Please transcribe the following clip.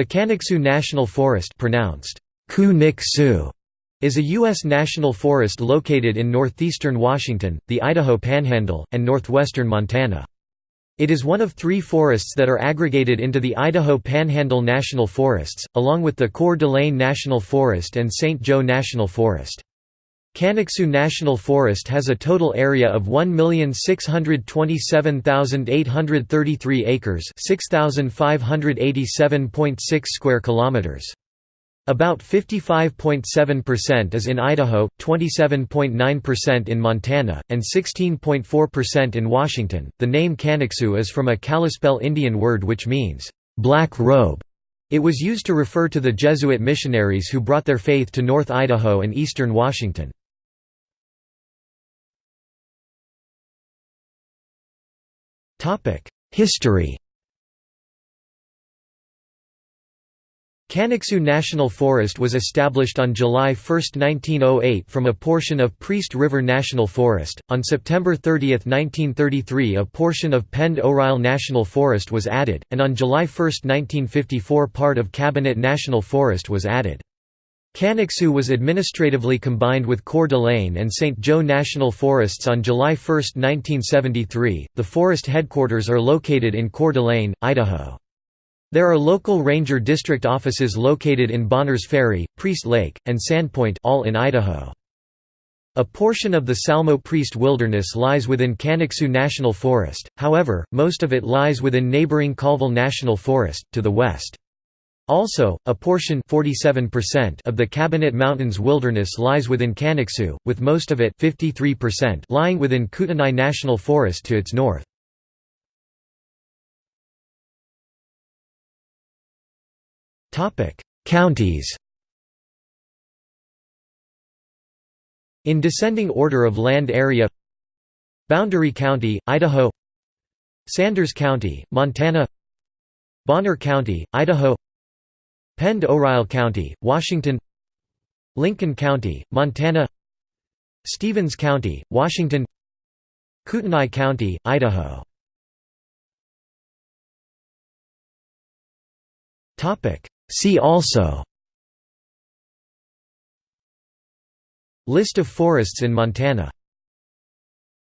The Kaniksu National Forest pronounced Ku-Nik-Su is a U.S. national forest located in northeastern Washington, the Idaho Panhandle, and northwestern Montana. It is one of three forests that are aggregated into the Idaho Panhandle National Forests, along with the Coeur d'Alene National Forest and St. Joe National Forest. Kaniksu National Forest has a total area of 1,627,833 acres, 6,587.6 square kilometers. About 55.7% is in Idaho, 27.9% in Montana, and 16.4% in Washington. The name Kaniksu is from a Kalispel Indian word which means black robe. It was used to refer to the Jesuit missionaries who brought their faith to North Idaho and eastern Washington. History Kaniksu National Forest was established on July 1, 1908 from a portion of Priest River National Forest. On September 30, 1933 a portion of Pend Oreille National Forest was added, and on July 1, 1954 part of Cabinet National Forest was added. Kaniksu was administratively combined with Coeur d'Alene and St. Joe National Forests on July 1, 1973. The forest headquarters are located in Coeur d'Alene, Idaho. There are local ranger district offices located in Bonners Ferry, Priest Lake, and Sandpoint all in Idaho. A portion of the Salmo Priest Wilderness lies within Kaniksu National Forest, however, most of it lies within neighboring Colville National Forest, to the west. Also, a portion 47% of the Cabinet Mountains wilderness lies within Kaniksu, with most of it 53% lying within Kootenai National Forest to its north. Counties In descending order of land area Boundary County, Idaho Sanders County, Montana Bonner County, Idaho Pend Oreille County, Washington Lincoln County, Montana Stevens County, Washington Kootenai County, Idaho See also List of forests in Montana